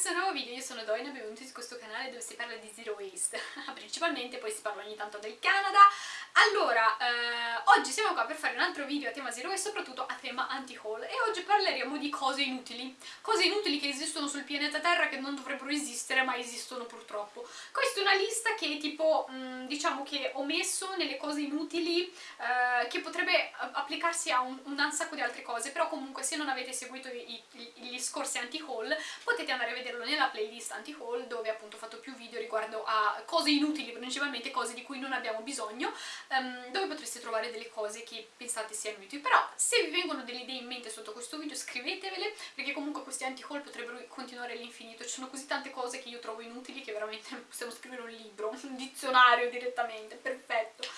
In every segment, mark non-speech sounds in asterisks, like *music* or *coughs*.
questo nuovo video, io sono Doina, benvenuti su questo canale dove si parla di zero waste. *laughs* Principalmente, poi si parla ogni tanto del Canada. Allora, eh, oggi siamo qua per fare un altro video a tema zero waste, soprattutto a tema anti-haul e oggi parleremo di cose inutili. Cose inutili che esistono sul pianeta Terra che non dovrebbero esistere ma esistono purtroppo. Questa è una lista che tipo, mh, mm, diciamo che ho messo nelle cose inutili eh, che potrebbe applicarsi a un, un sacco di altre cose però comunque se non avete seguito i, i, gli scorsi anti-haul potete andare a vederlo nella playlist anti-haul dove appunto ho fatto più video riguardo a cose inutili, principalmente cose di cui non abbiamo bisogno um, dove potreste trovare delle cose che pensate siano utili. Però se vi vengono delle idee in mente sotto questo video scrivetevele perché comunque questi anti-haul potrebbero continuare all'infinito. Ci sono così tante cose che io trovo inutili che veramente *laughs* possiamo scrivere un libro, un dizionario direttamente, perfetto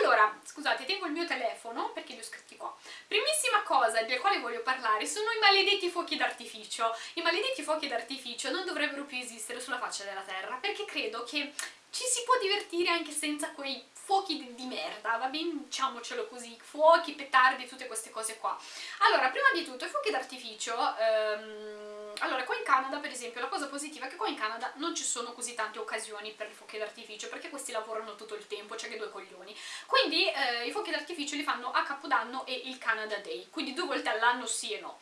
allora, scusate, tengo il mio telefono perché li ho scritti qua. Primissima cosa del quale voglio parlare sono i maledetti fuochi d'artificio. I maledetti fuochi d'artificio non dovrebbero più esistere sulla faccia della terra perché credo che ci si può divertire anche senza quei fuochi di, di merda, va bene? Diciamocelo così, fuochi, petardi, tutte queste cose qua. Allora, prima di tutto, i fuochi d'artificio... Ehm, allora, qua in Canada, per esempio, la cosa positiva è che qua in Canada non ci sono così tante occasioni per i fuochi d'artificio, perché questi lavorano tutto il tempo, cioè che due coglioni. Quindi eh, i fuochi d'artificio li fanno a Capodanno e il Canada Day, quindi due volte all'anno sì e no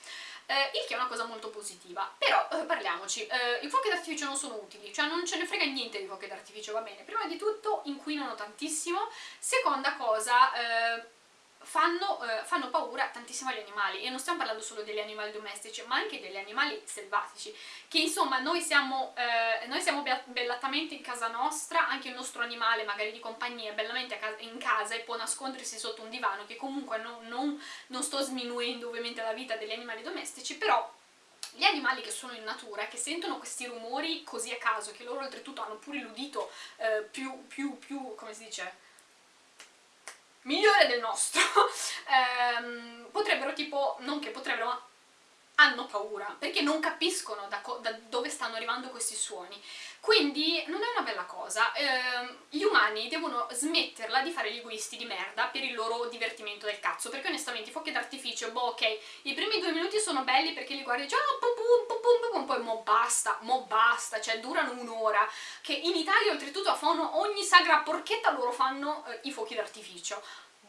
eh, il che è una cosa molto positiva. Però, eh, parliamoci, eh, i fuochi d'artificio non sono utili, cioè non ce ne frega niente di fuochi d'artificio, va bene. Prima di tutto inquinano tantissimo, seconda cosa eh, fanno, eh, fanno, paura tantissimo agli animali. E non stiamo parlando solo degli animali domestici ma anche degli animali selvatici. Che insomma noi siamo, eh, noi siamo bellatamente in casa nostra. Anche il nostro animale magari di compagnia è bellamente in casa e può nascondersi sotto un divano che comunque non, non, non sto sminuendo ovviamente la vita degli animali domestici. Però gli animali che sono in natura, che sentono questi rumori così a caso, che loro oltretutto hanno pure l'udito eh, più, più, più, come si dice, migliore del nostro, *laughs* ehm, potrebbero tipo, non che potrebbero, ma hanno paura, perché non capiscono da, da, dove stanno arrivando questi suoni. Quindi non è una bella cosa. Eh, gli umani devono smetterla di fare gli egoisti di merda per il loro divertimento del cazzo, perché onestamente i fuochi d'artificio, boh ok, i primi due minuti sono belli perché li guardi già, oh, pum, pum, pum, pum, poi mo basta, mo basta, cioè durano un'ora, che in Italia oltretutto fanno ogni sagra porchetta loro fanno eh, i fuochi d'artificio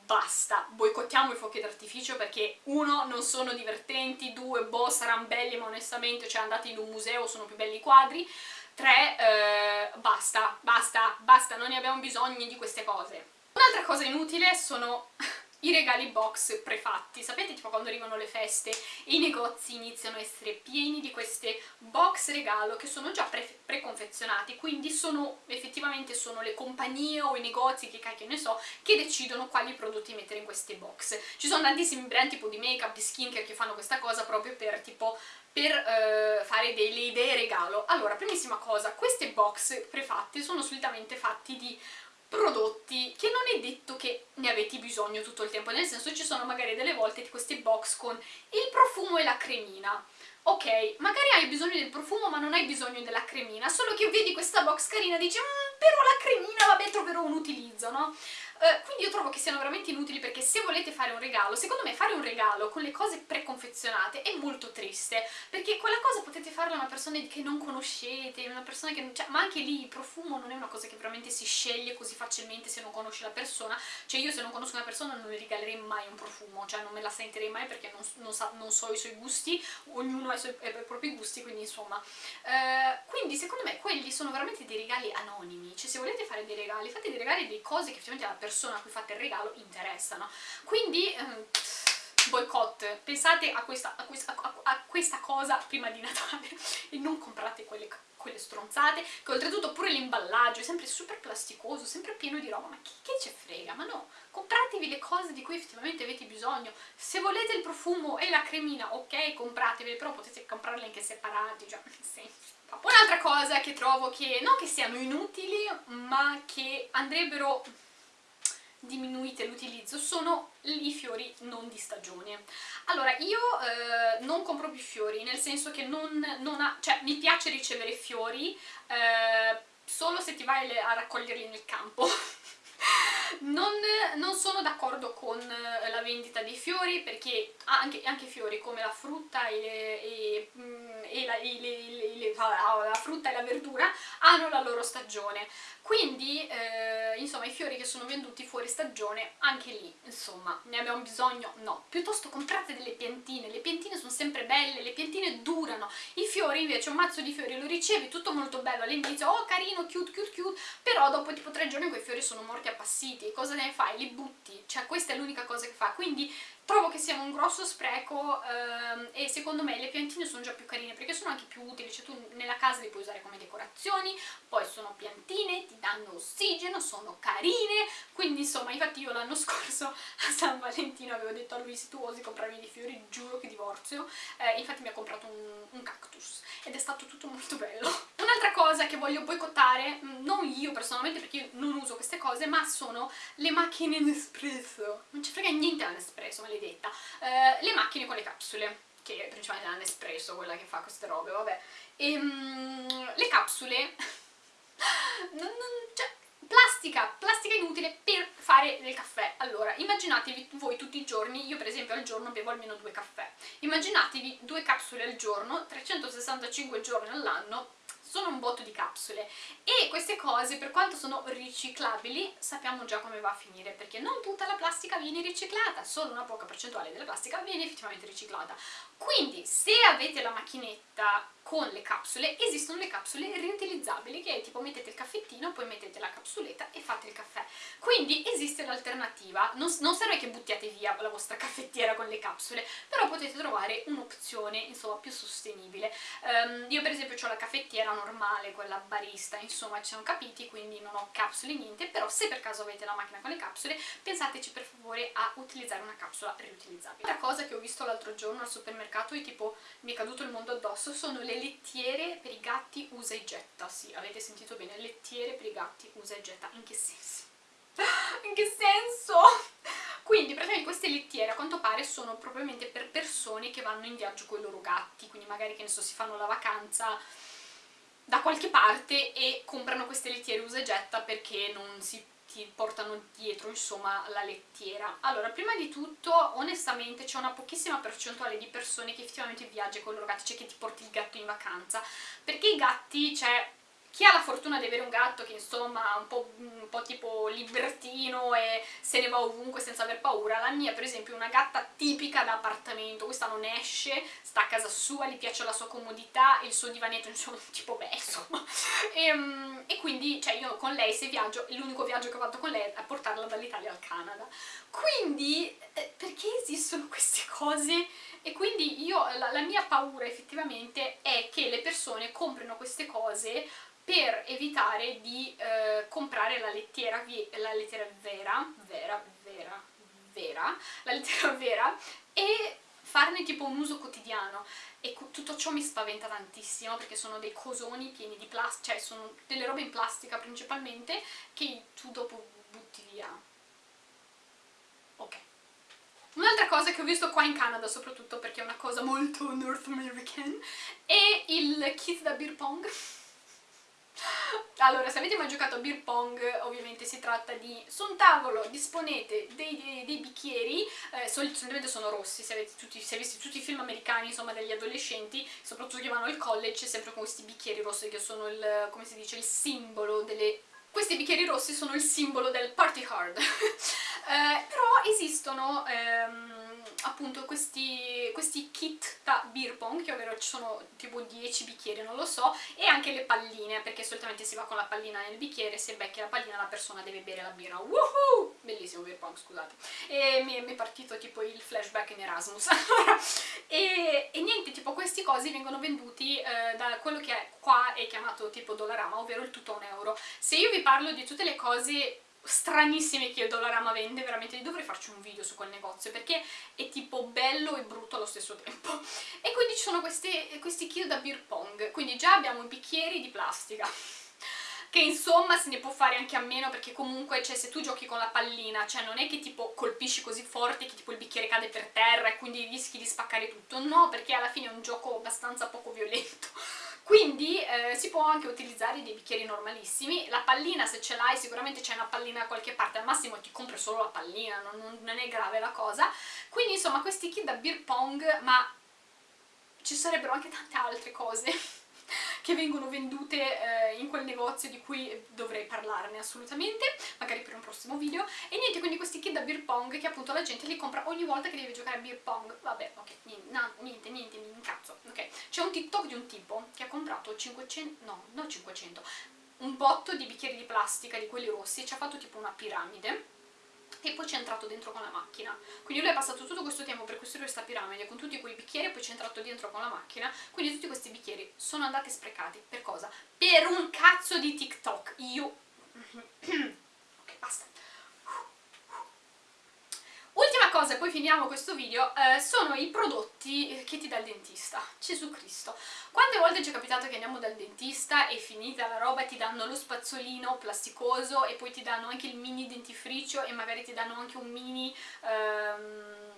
basta, boicottiamo i fuochi d'artificio perché uno, non sono divertenti, due, boh, saranno belli ma onestamente, cioè andate in un museo, sono più belli i quadri, tre, eh, basta, basta, basta, non ne abbiamo bisogno di queste cose. Un'altra cosa inutile sono *laughs* i regali box prefatti, sapete tipo quando arrivano le feste e i negozi iniziano a essere pieni di queste box regalo che sono già pre preconfezionati, quindi sono effettivamente sono le compagnie o i negozi, che cacchio ne so, che decidono quali prodotti mettere in queste box. Ci sono tantissimi brand tipo di make up, di skincare che fanno questa cosa proprio per tipo per eh, fare delle idee regalo. Allora, primissima cosa, queste box prefatte sono solitamente fatti di prodotti che non è detto che ne avete bisogno tutto il tempo, nel senso ci sono magari delle volte di questi box con il profumo e la cremina. Ok, magari hai bisogno del profumo ma non hai bisogno della cremina, solo che vedi questa box carina e dici mmm, però la cremina, vabbè, troverò un utilizzo, no? Uh, quindi io trovo che siano veramente inutili perché se volete fare un regalo, secondo me fare un regalo con le cose preconfezionate è molto triste, perché quella cosa potete farla a una persona che non conoscete, una persona che... Cioè, ma anche lì il profumo non è una cosa che veramente si sceglie così facilmente se non conosci la persona, cioè io se non conosco una persona non le regalerei mai un profumo, cioè non me la sentirei mai perché non, non, sa, non so i suoi gusti, ognuno ha i, suoi, ha i propri gusti, quindi insomma... Uh, quindi secondo me quelli sono veramente dei regali anonimi, cioè se volete fare dei regali, fate dei regali di cose che effettivamente la persona persona a cui fate il regalo interessano. Quindi... Ehm, boicott, pensate a questa, a, questa, a questa, cosa prima di Natale *laughs* e non comprate quelle, quelle stronzate, che oltretutto pure l'imballaggio è sempre super plasticoso, sempre pieno di roba, ma chi, che ce frega? Ma no, compratevi le cose di cui effettivamente avete bisogno, se volete il profumo e la cremina, ok, compratevele, però potete comprarle anche separati, già, nel senso. Un'altra cosa che trovo che, non che siano inutili, ma che andrebbero diminuite l'utilizzo sono i fiori non di stagione. Allora, io eh, non compro più fiori, nel senso che non, non ha, cioè, mi piace ricevere fiori eh, solo se ti vai a raccoglierli nel campo. *laughs* non, non, sono d'accordo con eh, la vendita dei fiori perché anche, anche fiori come la frutta e, e, mm, e la, e le, le, la, frutta e la verdura hanno la loro stagione. Quindi eh, insomma i fiori che sono venduti fuori stagione anche lì insomma ne abbiamo bisogno? no. Piuttosto comprate delle piantine. Le piantine sono sempre belle le piantine durano. I fiori invece un mazzo di fiori lo ricevi tutto molto bello all'inizio oh carino cute cute cute però dopo tipo tre giorni quei fiori sono morti appassiti cosa ne fai? li butti. Cioè questa è l'unica cosa che fa. Quindi trovo che sia un grosso spreco ehm, e secondo me le piantine sono già più carine perché sono anche più utili, cioè tu nella casa le puoi usare come decorazioni, poi sono piantine, ti danno ossigeno, sono carine, quindi insomma infatti io l'anno *laughs* scorso a San Valentino avevo detto a lui se tu osi comprarmi dei fiori giuro che divorzio, eh, infatti mi ha comprato un, un cactus ed è stato tutto molto bello. *laughs* Un'altra cosa che voglio boicottare, mm, non io personalmente perché io non uso queste cose, ma sono le macchine Nespresso, non ci frega niente all'Nespresso, ma le maledetta. Eh, le macchine con le capsule che è principalmente la Nespresso quella che fa queste robe, vabbè. E, um, le capsule *laughs* non, non, cioè, plastica, plastica inutile per fare del caffè. Allora, immaginatevi voi tutti i giorni io per esempio al giorno bevo almeno due caffè. Immaginatevi due capsule al giorno 365 giorni all'anno sono un botto di capsule. E queste cose per quanto sono riciclabili sappiamo già come va a finire perché non tutta la plastica viene riciclata solo una poca percentuale della plastica viene effettivamente riciclata. Quindi se avete la macchinetta con le capsule esistono le capsule riutilizzabili che è tipo mettete il caffettino poi mettete la capsuletta e fate il caffè. Quindi esiste l'alternativa. Non, non, serve che buttiate via la vostra *laughs* caffettiera con le capsule però potete trovare un'opzione insomma più sostenibile. Um, io per esempio ho la caffettiera normale quella barista insomma ci siamo capiti quindi non ho capsule niente però se per caso avete la macchina con le capsule pensateci per favore a utilizzare una capsula riutilizzabile la cosa che ho visto l'altro giorno al supermercato e tipo mi è caduto il mondo addosso sono le lettiere per i gatti usa e getta, sì, avete sentito bene, lettiere per i gatti usa e getta, in che senso? *laughs* in che senso? Quindi praticamente queste lettiere a quanto pare sono propriamente per persone che vanno in viaggio con i loro gatti, quindi magari che ne so, si fanno la vacanza da qualche parte e comprano queste lettiere usa e getta perché non si ti portano dietro insomma la lettiera. Allora prima di tutto onestamente c'è una pochissima percentuale di persone che effettivamente viaggia con i loro gatti cioè che ti porti il gatto in vacanza. Perché i gatti cioè chi ha la fortuna di avere un gatto che insomma è un po', un po', tipo libertino e se ne va ovunque senza aver paura, la mia per esempio è una gatta tipica da appartamento, questa non esce, sta a casa sua, gli piace la sua comodità, il suo divanetto *laughs* insomma tipo beh insomma e, ehm, e quindi cioè io con lei se viaggio, l'unico viaggio che ho fatto con lei è portarla dall'Italia al Canada. Quindi eh, perché esistono *laughs* queste cose? E quindi io, la, la mia paura effettivamente è che le persone comprino queste cose per evitare di eh, comprare la lettiera, la lettiera vera, vera, vera, vera, la lettera *laughs* vera e farne tipo un uso quotidiano e tutto ciò mi spaventa tantissimo perché sono dei cosoni pieni di plastica, cioè sono delle robe in plastica principalmente che tu dopo butti via. Ok. Un'altra cosa che ho visto qua in Canada soprattutto perché è una cosa molto North American è il kit da beer pong *laughs* allora, se avete mai giocato a beer pong, ovviamente si tratta di su un tavolo disponete dei, dei, dei bicchieri, eh, solitamente sono rossi, se avete, tutti, se avete tutti i film americani, insomma, degli adolescenti, soprattutto che vanno al college, sempre con questi bicchieri rossi che sono il, come si dice, il simbolo delle... Questi bicchieri rossi sono il simbolo del party hard, *laughs* eh, però esistono... Ehm, appunto questi, questi kit da beer pong, che ovvero ci sono tipo 10 bicchieri, non lo so, e anche le palline, perché solitamente si va con la pallina nel bicchiere, se becchi la pallina la persona deve bere la birra. Woohoo! Bellissimo beer pong, scusate. E mi, mi è partito tipo il flashback in Erasmus. *laughs* e, e, niente, tipo questi cosi vengono venduti eh, da quello che è qua è chiamato tipo Dollarama, ovvero il tutto a un euro. Se io vi parlo di tutte le cose stranissime che Dollarama vende, veramente? Dovrei farci un video su quel negozio perché è tipo bello e brutto allo stesso tempo. *laughs* E quindi ci sono queste, questi kit da beer pong. Quindi già abbiamo i bicchieri di plastica *laughs* che insomma se ne può fare anche a meno perché comunque cioè, se tu giochi con la pallina cioè non è che tipo colpisci così forte che tipo il bicchiere cade per terra e quindi rischi di spaccare tutto. No perché alla fine è un gioco abbastanza poco violento *laughs* quindi eh, si può anche utilizzare dei bicchieri normalissimi, la pallina se ce l'hai sicuramente c'è una pallina da qualche parte, al massimo ti compri solo la pallina, non, non è grave la cosa, quindi insomma questi kit da beer pong, ma ci sarebbero anche tante altre cose che vengono vendute eh, in quel negozio di cui dovrei parlarne assolutamente, magari per un prossimo video. E niente, quindi questi kit da beer pong che appunto la gente li compra ogni volta che deve giocare a beer pong. Vabbè, ok, niente, no, niente, niente, mi incazzo. Ok, c'è un TikTok di un tipo che ha comprato 500, no, non 500, un botto di bicchieri di plastica, di quelli rossi, e ci ha fatto tipo una piramide e poi ci è entrato dentro con la macchina. Quindi lui è passato tutto questo tempo per costruire questa piramide con tutti quei bicchieri e poi ci è entrato dentro con la macchina. Quindi tutti questi bicchieri sono andati sprecati. Per cosa? Per un cazzo di TikTok. Io... *coughs* ok, basta. Cosa, e poi finiamo questo video, eh, sono i prodotti che ti dà il dentista. Gesù Cristo. Quante volte ci è capitato che andiamo dal dentista e finita la roba ti danno lo spazzolino plasticoso e poi ti danno anche il mini dentifricio e magari ti danno anche un mini... Ehm,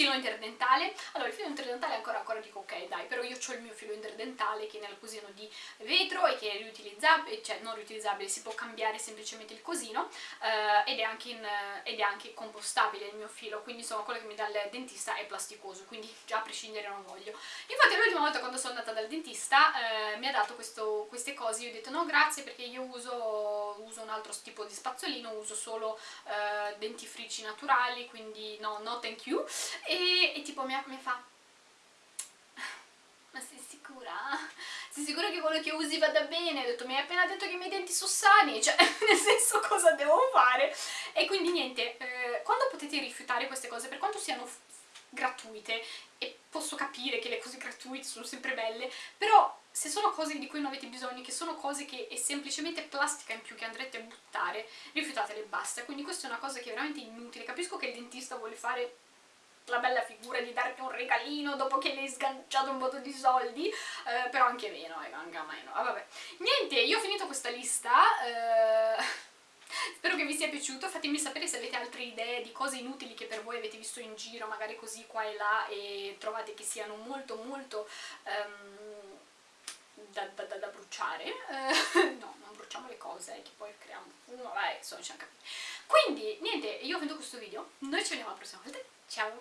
filo interdentale, allora il filo interdentale ancora, ancora dico ok dai, però io ho il mio filo interdentale che è nel cosino di vetro e che è riutilizzabile, cioè non riutilizzabile, si può cambiare semplicemente il cosino eh, ed, è anche in, ed è anche compostabile il mio filo, quindi insomma quello che mi dà il dentista è plasticoso, quindi già a prescindere non voglio. Infatti l'ultima volta quando sono andata dal dentista eh, mi ha dato questo, queste cose, io ho detto no grazie perché io uso, uso un altro tipo di spazzolino, uso solo eh, dentifrici naturali, quindi no, no thank you, e, e tipo mi, mi fa ma sei sicura? Sei sicura che quello che usi vada bene? Ho detto, mi hai appena detto che i miei denti sono sani, cioè, *laughs* nel senso, cosa devo fare? E quindi niente, eh, quando potete rifiutare queste cose, per quanto siano gratuite, e posso capire che le cose gratuite sono sempre belle, però se sono cose di cui non avete bisogno, che sono cose che è semplicemente plastica in più che andrete a buttare, rifiutatele e basta. Quindi questa è una cosa che è veramente inutile. Capisco che il dentista vuole fare la bella figura di darti un regalino dopo che le hai sganciato un botto di soldi, eh, però anche meno, eh, anche meno. Ah, vabbè. Niente, io ho finito questa lista, eh, *laughs* spero che vi sia piaciuto, fatemi sapere se avete altre idee di cose inutili che per voi avete visto in giro, magari così qua e là, e trovate che siano molto molto... Um, da, da, da, da, bruciare. Eh, *laughs* no, non bruciamo le cose che poi creiamo fumo, vabbè, insomma ci capito quindi niente, io ho finito questo video. Noi ci vediamo la prossima volta, ciao